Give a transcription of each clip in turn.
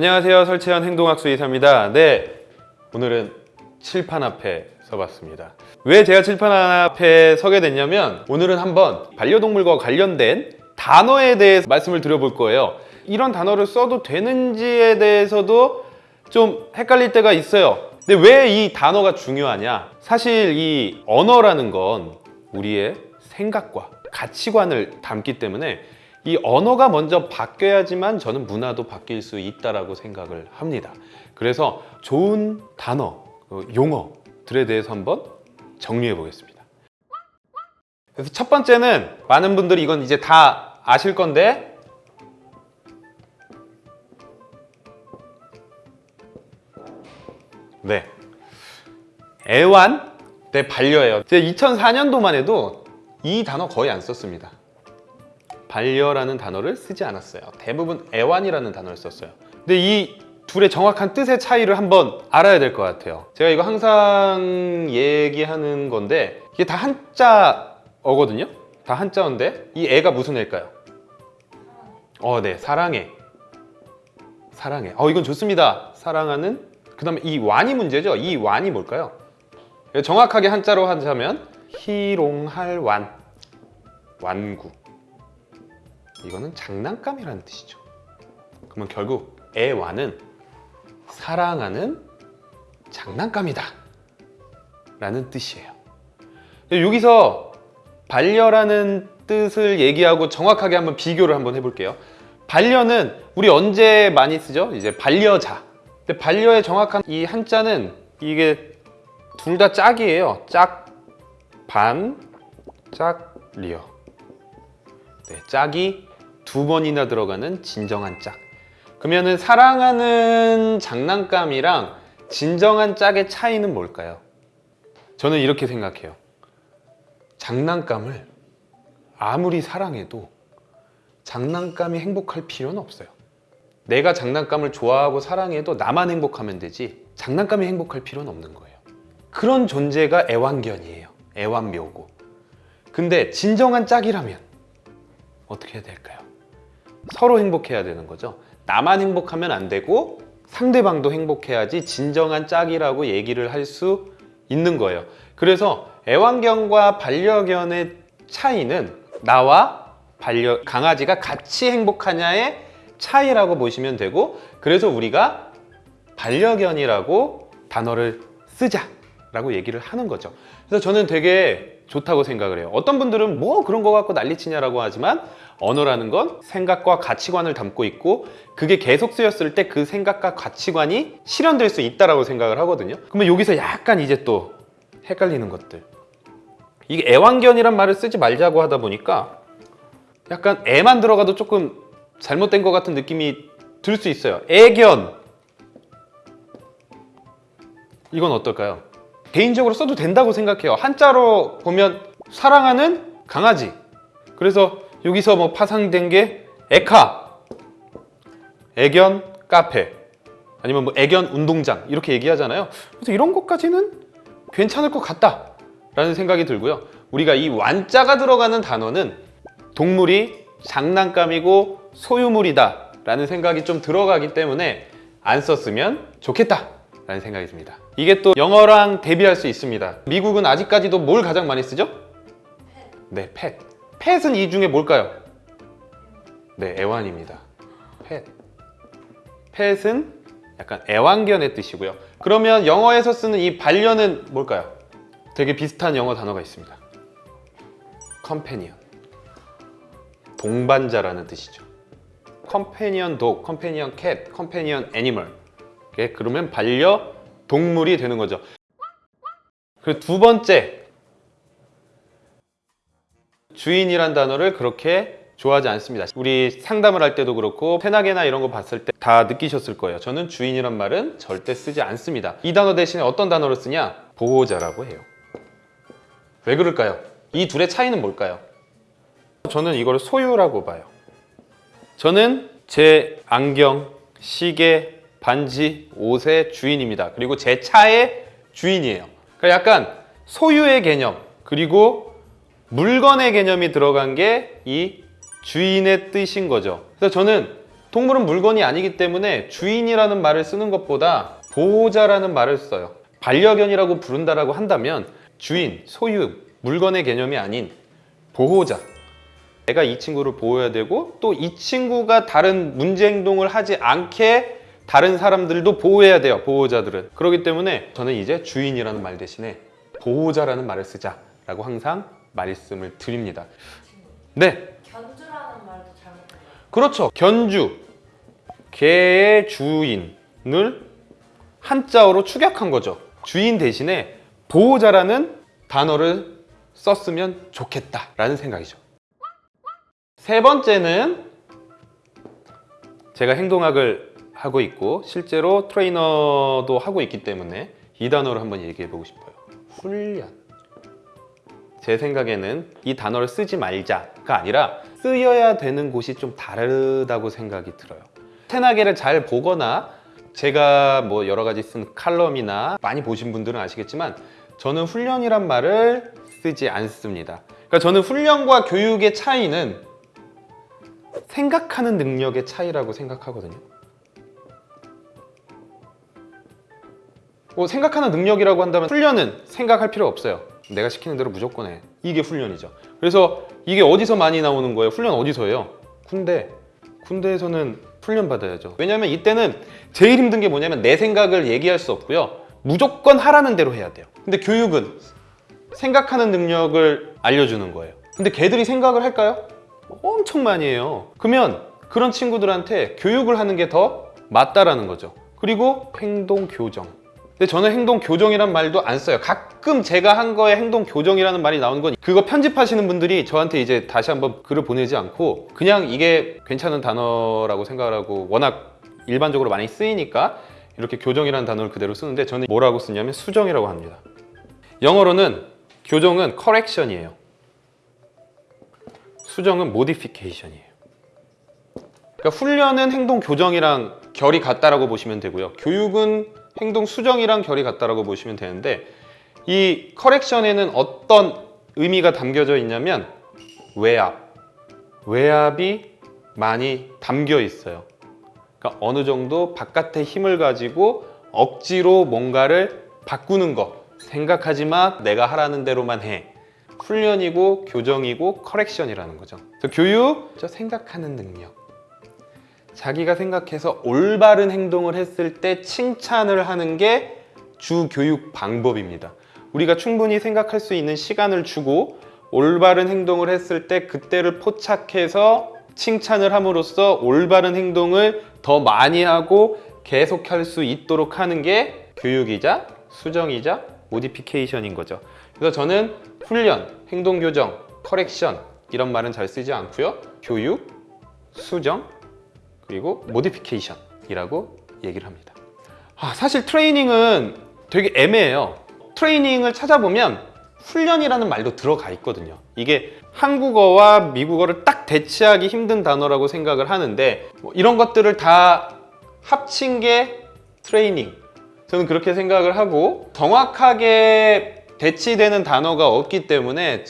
안녕하세요. 설채현 행동학수 이사입니다. 네, 오늘은 칠판 앞에 서봤습니다. 왜 제가 칠판 앞에 서게 됐냐면 오늘은 한번 반려동물과 관련된 단어에 대해서 말씀을 드려볼 거예요. 이런 단어를 써도 되는지에 대해서도 좀 헷갈릴 때가 있어요. 근데 왜 이 단어가 중요하냐? 사실 이 언어라는 건 우리의 생각과 가치관을 담기 때문에 이 언어가 먼저 바뀌어야지만 저는 문화도 바뀔 수 있다라고 생각을 합니다. 그래서 좋은 단어, 어, 용어들에 대해서 한번 정리해 보겠습니다. 그래서 첫 번째는 많은 분들이 이건 이제 다 아실 건데 네. 애완 대 반려예요. 제가 2004년도만 해도 이 단어 거의 안 썼습니다. 반려라는 단어를 쓰지 않았어요. 대부분 애완이라는 단어를 썼어요. 근데 이 둘의 정확한 뜻의 차이를 한번 알아야 될 것 같아요. 제가 이거 항상 얘기하는 건데 이게 다 한자어거든요. 다 한자어인데 이 애가 무슨 애일까요? 어, 네, 사랑해. 사랑해. 어, 이건 좋습니다. 사랑하는. 그 다음에 이 완이 문제죠. 이 완이 뭘까요? 정확하게 한자로 하자면 희롱할 완. 완구. 이거는 장난감이라는 뜻이죠. 그러면 결국 애완은 사랑하는 장난감이다. 라는 뜻이에요. 여기서 반려라는 뜻을 얘기하고 정확하게 한번 비교를 한번 해볼게요. 반려는 우리 언제 많이 쓰죠? 이제 반려자. 근데 반려의 정확한 이 한자는 이게 둘 다 짝이에요. 짝, 반, 짝, 리어. 네, 짝이 두 번이나 들어가는 진정한 짝. 그러면은 사랑하는 장난감이랑 진정한 짝의 차이는 뭘까요? 저는 이렇게 생각해요. 장난감을 아무리 사랑해도 장난감이 행복할 필요는 없어요. 내가 장난감을 좋아하고 사랑해도 나만 행복하면 되지 장난감이 행복할 필요는 없는 거예요. 그런 존재가 애완견이에요. 애완묘고. 근데 진정한 짝이라면 어떻게 해야 될까요? 서로 행복해야 되는 거죠. 나만 행복하면 안 되고 상대방도 행복해야지 진정한 짝이라고 얘기를 할 수 있는 거예요. 그래서 애완견과 반려견의 차이는 나와 반려 강아지가 같이 행복하냐의 차이라고 보시면 되고 그래서 우리가 반려견이라고 단어를 쓰자 라고 얘기를 하는 거죠. 그래서 저는 되게 좋다고 생각을 해요. 어떤 분들은 뭐 그런 거 갖고 난리치냐라고 하지만 언어라는 건 생각과 가치관을 담고 있고 그게 계속 쓰였을 때 그 생각과 가치관이 실현될 수 있다라고 생각을 하거든요. 그러면 여기서 약간 이제 또 헷갈리는 것들. 이게 애완견이란 말을 쓰지 말자고 하다 보니까 약간 애만 들어가도 조금 잘못된 것 같은 느낌이 들 수 있어요. 애견. 이건 어떨까요? 개인적으로 써도 된다고 생각해요. 한자로 보면 사랑하는 강아지. 그래서 여기서 뭐 파생된 게 에카, 애견 카페, 아니면 뭐 애견 운동장 이렇게 얘기하잖아요. 그래서 이런 것까지는 괜찮을 것 같다 라는 생각이 들고요. 우리가 이 완자가 들어가는 단어는 동물이 장난감이고 소유물이다 라는 생각이 좀 들어가기 때문에 안 썼으면 좋겠다 라는 생각이 듭니다. 이게 또 영어랑 대비할 수 있습니다. 미국은 아직까지도 뭘 가장 많이 쓰죠? 네, 펫. 펫은 이 중에 뭘까요? 네, 애완입니다. pet. pet은 약간 애완견의 뜻이고요. 그러면 영어에서 쓰는 이 반려는 뭘까요? 되게 비슷한 영어 단어가 있습니다. companion. 동반자라는 뜻이죠. companion dog, companion cat, companion animal. 그러면 반려 동물이 되는 거죠. 그리고 두 번째 주인이란 단어를 그렇게 좋아하지 않습니다. 우리 상담을 할 때도 그렇고 페나게나 이런 거 봤을 때 다 느끼셨을 거예요. 저는 주인이란 말은 절대 쓰지 않습니다. 이 단어 대신에 어떤 단어를 쓰냐? 보호자라고 해요. 왜 그럴까요? 이 둘의 차이는 뭘까요? 저는 이걸 소유라고 봐요. 저는 제 안경, 시계, 반지, 옷의 주인입니다. 그리고 제 차의 주인이에요. 그러니까 약간 소유의 개념 그리고 물건의 개념이 들어간 게 이 주인의 뜻인 거죠. 그래서 저는 동물은 물건이 아니기 때문에 주인이라는 말을 쓰는 것보다 보호자라는 말을 써요. 반려견이라고 부른다라고 한다면 주인, 소유, 물건의 개념이 아닌 보호자. 내가 이 친구를 보호해야 되고 또 이 친구가 다른 문제 행동을 하지 않게 다른 사람들도 보호해야 돼요. 보호자들은. 그렇기 때문에 저는 이제 주인이라는 말 대신에 보호자라는 말을 쓰자 라고 항상 말씀을 드립니다. 네, 견주라는 말도 잘못된 거 그렇죠. 견주. 개의 주인을 한자어로 축약한 거죠. 주인 대신에 보호자라는 단어를 썼으면 좋겠다 라는 생각이죠. 세 번째는 제가 행동학을 하고 있고 실제로 트레이너도 하고 있기 때문에 이 단어를 한번 얘기해 보고 싶어요. 훈련. 제 생각에는 이 단어를 쓰지 말자가 아니라 쓰여야 되는 곳이 좀 다르다고 생각이 들어요. 테나게를 잘 보거나 제가 뭐 여러 가지 쓴 칼럼이나 많이 보신 분들은 아시겠지만 저는 훈련이란 말을 쓰지 않습니다. 그러니까 저는 훈련과 교육의 차이는 생각하는 능력의 차이라고 생각하거든요. 뭐 생각하는 능력이라고 한다면 훈련은 생각할 필요 없어요. 내가 시키는 대로 무조건 해. 이게 훈련이죠. 그래서 이게 어디서 많이 나오는 거예요? 훈련 어디서 해요? 군대. 군대에서는 훈련 받아야죠. 왜냐면 이때는 제일 힘든 게 뭐냐면 내 생각을 얘기할 수 없고요. 무조건 하라는 대로 해야 돼요. 근데 교육은 생각하는 능력을 알려주는 거예요. 근데 걔들이 생각을 할까요? 엄청 많이 해요. 그러면 그런 친구들한테 교육을 하는 게 더 맞다라는 거죠. 그리고 행동 교정. 근데 저는 행동 교정이란 말도 안 써요. 가끔 제가 한 거에 행동 교정이라는 말이 나오는 건 그거 편집하시는 분들이 저한테 이제 다시 한번 글을 보내지 않고 그냥 이게 괜찮은 단어라고 생각을 하고 워낙 일반적으로 많이 쓰이니까 이렇게 교정이라는 단어를 그대로 쓰는데 저는 뭐라고 쓰냐면 수정이라고 합니다. 영어로는 교정은 correction이에요. 수정은 modification이에요. 그러니까 훈련은 행동 교정이랑 결이 같다라고 보시면 되고요. 교육은 행동 수정이랑 결이 같다라고 보시면 되는데 이 커렉션에는 어떤 의미가 담겨져 있냐면 외압, 외압이 많이 담겨 있어요. 그러니까 어느 정도 바깥의 힘을 가지고 억지로 뭔가를 바꾸는 거. 생각하지 마 내가 하라는 대로만 해. 훈련이고 교정이고 커렉션이라는 거죠. 그래서 교육 저 생각하는 능력 자기가 생각해서 올바른 행동을 했을 때 칭찬을 하는 게 주 교육 방법입니다. 우리가 충분히 생각할 수 있는 시간을 주고 올바른 행동을 했을 때 그때를 포착해서 칭찬을 함으로써 올바른 행동을 더 많이 하고 계속할 수 있도록 하는 게 교육이자 수정이자 modification인 거죠. 그래서 저는 훈련, 행동 교정, correction 이런 말은 잘 쓰지 않고요. 교육, 수정, 그리고 modification이라고 얘기를 합니다. 아, 사실 트레이닝은 되게 애매해요. 트레이닝을 찾아보면 훈련이라는 말도 들어가 있거든요. 이게 한국어와 미국어를 딱 대치하기 힘든 단어라고 생각을 하는데 뭐 이런 것들을 다 합친 게 트레이닝. 저는 그렇게 생각을 하고 정확하게 대치되는 단어가 없기 때문에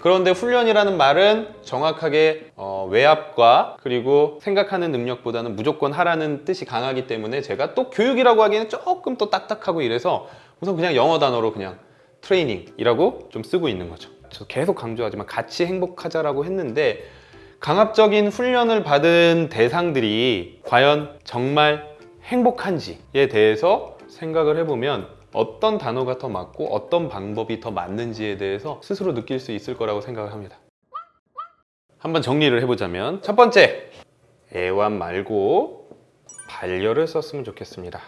그런데 훈련이라는 말은 정확하게 어, 외압과 그리고 생각하는 능력보다는 무조건 하라는 뜻이 강하기 때문에 제가 또 교육이라고 하기에는 조금 또 딱딱하고 이래서 우선 그냥 영어 단어로 그냥 트레이닝이라고 좀 쓰고 있는 거죠. 저 계속 강조하지만 같이 행복하자라고 했는데 강압적인 훈련을 받은 대상들이 과연 정말 행복한지에 대해서 생각을 해보면 어떤 단어가 더 맞고 어떤 방법이 더 맞는지에 대해서 스스로 느낄 수 있을 거라고 생각을 합니다. 한번 정리를 해보자면 첫 번째, 애완 말고 반려를 썼으면 좋겠습니다.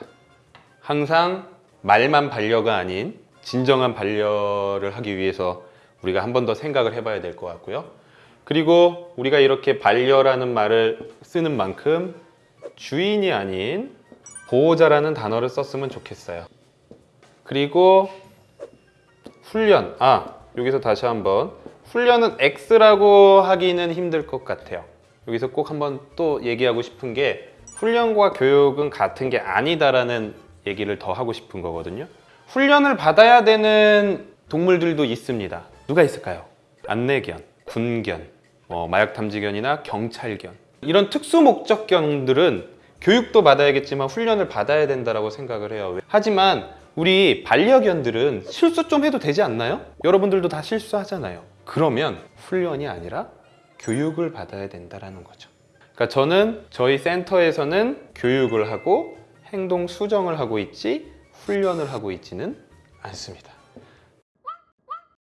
항상 말만 반려가 아닌 진정한 반려를 하기 위해서 우리가 한 번 더 생각을 해봐야 될 것 같고요. 그리고 우리가 이렇게 반려라는 말을 쓰는 만큼 주인이 아닌 보호자라는 단어를 썼으면 좋겠어요. 그리고 훈련. 아, 여기서 다시 한번 훈련은 X라고 하기는 힘들 것 같아요. 여기서 꼭 한번 또 얘기하고 싶은 게 훈련과 교육은 같은 게 아니다라는 얘기를 더 하고 싶은 거거든요. 훈련을 받아야 되는 동물들도 있습니다. 누가 있을까요? 안내견, 군견, 뭐 마약 탐지견이나 경찰견 이런 특수 목적견들은 교육도 받아야겠지만 훈련을 받아야 된다라고 생각을 해요. 하지만 우리 반려견들은 실수 좀 해도 되지 않나요? 여러분들도 다 실수하잖아요. 그러면 훈련이 아니라 교육을 받아야 된다라는 거죠. 그러니까 저는 저희 센터에서는 교육을 하고 행동 수정을 하고 있지 훈련을 하고 있지는 않습니다.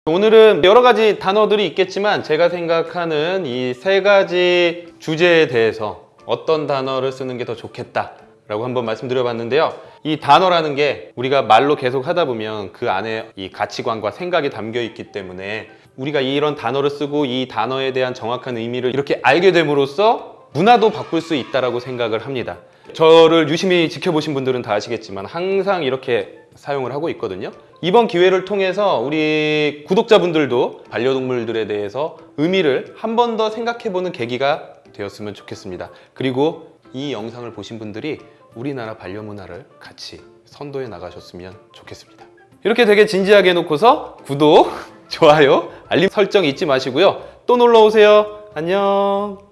오늘은 여러 가지 단어들이 있겠지만 제가 생각하는 이 세 가지 주제에 대해서 어떤 단어를 쓰는 게 더 좋겠다 라고 한번 말씀드려 봤는데요. 이 단어라는 게 우리가 말로 계속 하다 보면 그 안에 이 가치관과 생각이 담겨 있기 때문에 우리가 이런 단어를 쓰고 이 단어에 대한 정확한 의미를 이렇게 알게 됨으로써 문화도 바꿀 수 있다라고 생각을 합니다. 저를 유심히 지켜보신 분들은 다 아시겠지만 항상 이렇게 사용을 하고 있거든요. 이번 기회를 통해서 우리 구독자분들도 반려동물들에 대해서 의미를 한 번 더 생각해보는 계기가 되었으면 좋겠습니다. 그리고 이 영상을 보신 분들이 우리나라 반려문화를 같이 선도해 나가셨으면 좋겠습니다. 이렇게 되게 진지하게 해놓고서 구독, 좋아요, 알림 설정 잊지 마시고요. 또 놀러 오세요. 안녕.